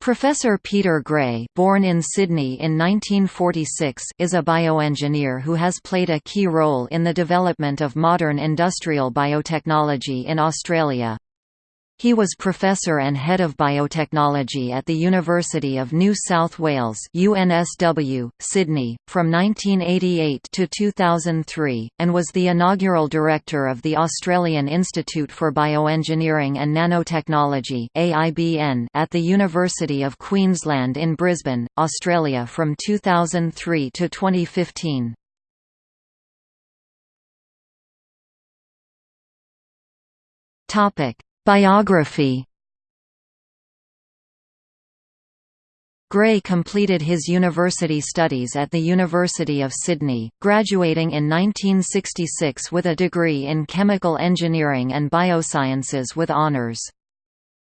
Professor Peter Gray born in Sydney in 1946 is a bioengineer who has played a key role in the development of modern industrial biotechnology in Australia. He was professor and head of biotechnology at the University of New South Wales UNSW, Sydney, from 1988 to 2003, and was the inaugural director of the Australian Institute for Bioengineering and Nanotechnology AIBN at the University of Queensland in Brisbane, Australia from 2003 to 2015. Topic Biography Gray completed his university studies at the University of Sydney, graduating in 1966 with a degree in chemical engineering and biosciences with honours.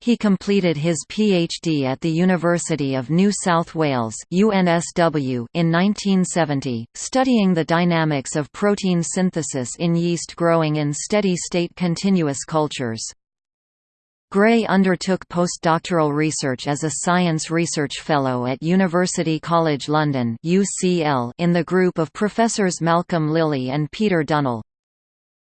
He completed his PhD at the University of New South Wales UNSW in 1970, studying the dynamics of protein synthesis in yeast growing in steady-state continuous cultures. Gray undertook postdoctoral research as a Science Research Fellow at University College London UCL in the group of professors Malcolm Lilly and Peter Dunnill.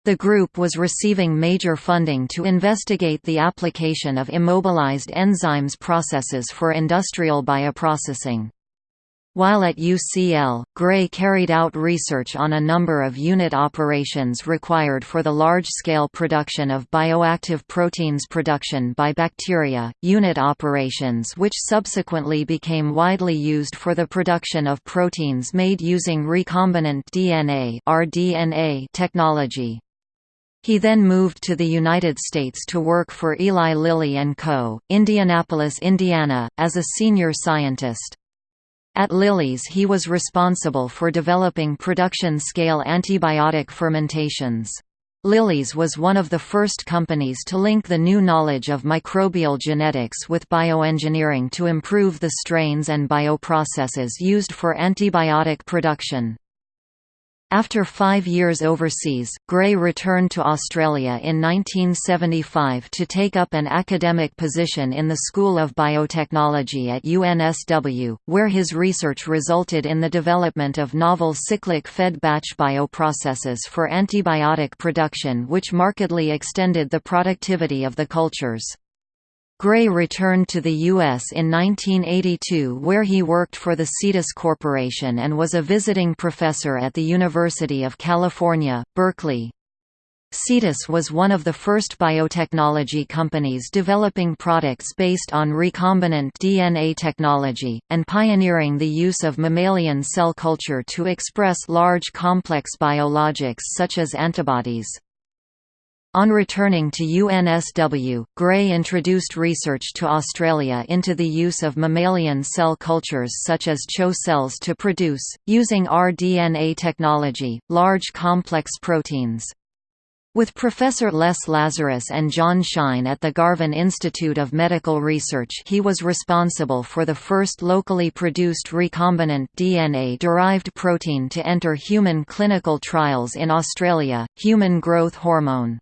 The group was receiving major funding to investigate the application of immobilized enzymes processes for industrial bioprocessing. While at UCL, Gray carried out research on a number of unit operations required for the large-scale production of bioactive proteins production by bacteria, unit operations which subsequently became widely used for the production of proteins made using recombinant DNA (rDNA) technology. He then moved to the United States to work for Eli Lilly and Co., Indianapolis, Indiana, as a senior scientist. At Lilly's he was responsible for developing production-scale antibiotic fermentations. Lilly's was one of the first companies to link the new knowledge of microbial genetics with bioengineering to improve the strains and bioprocesses used for antibiotic production. After five years overseas, Gray returned to Australia in 1975 to take up an academic position in the School of Biotechnology at UNSW, where his research resulted in the development of novel cyclic fed batch bioprocesses for antibiotic production which markedly extended the productivity of the cultures. Gray returned to the U.S. in 1982 where he worked for the Cetus Corporation and was a visiting professor at the University of California, Berkeley. Cetus was one of the first biotechnology companies developing products based on recombinant DNA technology, and pioneering the use of mammalian cell culture to express large complex biologics such as antibodies. On returning to UNSW, Gray introduced research to Australia into the use of mammalian cell cultures such as CHO cells to produce, using rDNA technology, large complex proteins. With Professor Les Lazarus and John Shine at the Garvan Institute of Medical Research he was responsible for the first locally produced recombinant DNA-derived protein to enter human clinical trials in Australia, human growth hormone.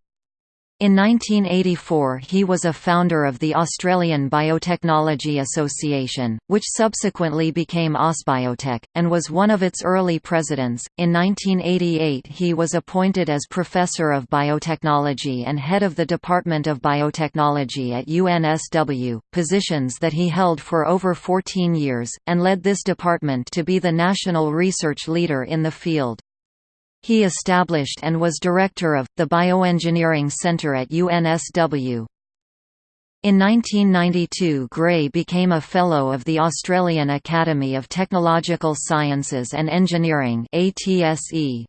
In 1984 he was a founder of the Australian Biotechnology Association, which subsequently became AusBiotech, and was one of its early presidents. In 1988 he was appointed as Professor of Biotechnology and head of the Department of Biotechnology at UNSW, positions that he held for over 14 years, and led this department to be the national research leader in the field. He established and was director of, the Bioengineering Center at UNSW. In 1992 Gray became a Fellow of the Australian Academy of Technological Sciences and Engineering ATSE.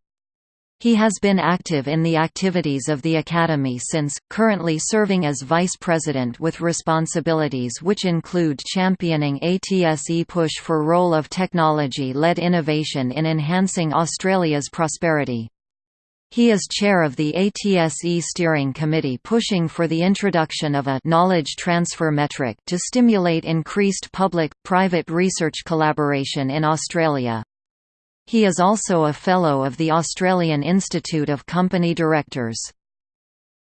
He has been active in the activities of the Academy since, currently serving as Vice President with responsibilities which include championing ATSE push for role of technology-led innovation in enhancing Australia's prosperity. He is chair of the ATSE steering committee pushing for the introduction of a knowledge transfer metric to stimulate increased public-private research collaboration in Australia. He is also a Fellow of the Australian Institute of Company Directors.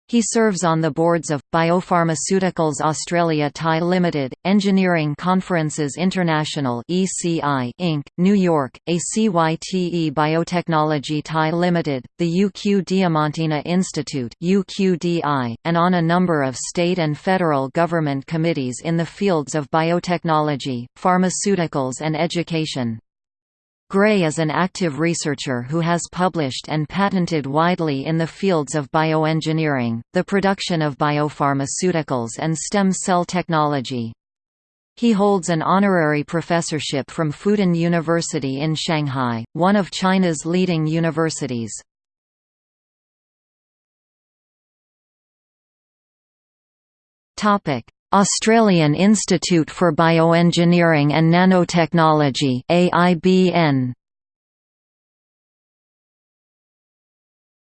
He serves on the boards of, Biopharmaceuticals Australia Thai Limited, Engineering Conferences International ECI Inc., New York, ACYTE Biotechnology Thai Limited, the UQ Diamantina Institute UQDI, and on a number of state and federal government committees in the fields of biotechnology, pharmaceuticals and education. Gray is an active researcher who has published and patented widely in the fields of bioengineering, the production of biopharmaceuticals and stem cell technology. He holds an honorary professorship from Fudan University in Shanghai, one of China's leading universities. Australian Institute for Bioengineering and Nanotechnology AIBN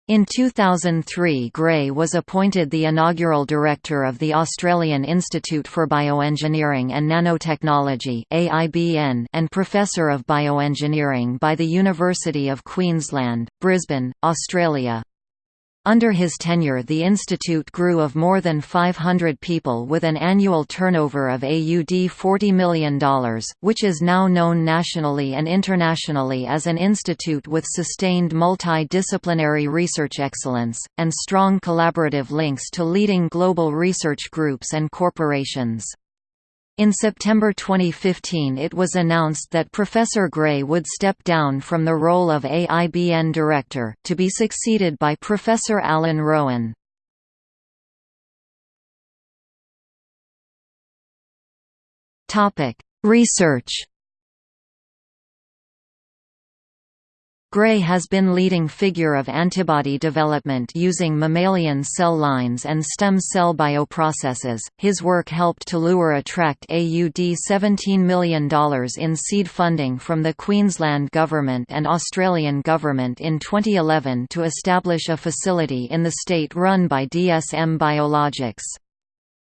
In 2003 Gray was appointed the inaugural director of the Australian Institute for Bioengineering and Nanotechnology and Professor of Bioengineering by the University of Queensland, Brisbane, Australia. Under his tenure the institute grew of more than 500 people with an annual turnover of AUD $40 million, which is now known nationally and internationally as an institute with sustained multidisciplinary research excellence, and strong collaborative links to leading global research groups and corporations. In September 2015 it was announced that Professor Gray would step down from the role of AIBN director, to be succeeded by Professor Alan Rowan. Research Gray has been leading figure of antibody development using mammalian cell lines and stem cell bioprocesses. His work helped to lure attract AUD $17 million in seed funding from the Queensland Government and Australian Government in 2011 to establish a facility in the state run by DSM Biologics.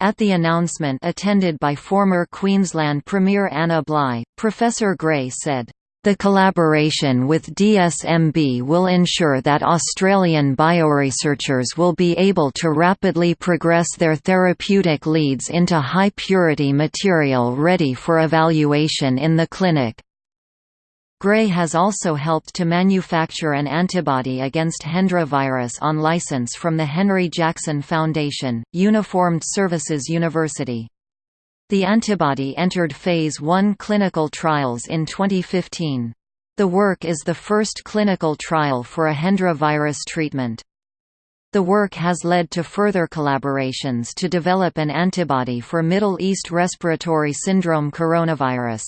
At the announcement attended by former Queensland Premier Anna Bligh, Professor Gray said, the collaboration with DSMB will ensure that Australian bioresearchers will be able to rapidly progress their therapeutic leads into high-purity material ready for evaluation in the clinic. Gray has also helped to manufacture an antibody against Hendra virus on license from the Henry Jackson Foundation, Uniformed Services University. The antibody entered Phase I clinical trials in 2015. The work is the first clinical trial for a Hendra virus treatment. The work has led to further collaborations to develop an antibody for Middle East respiratory syndrome coronavirus.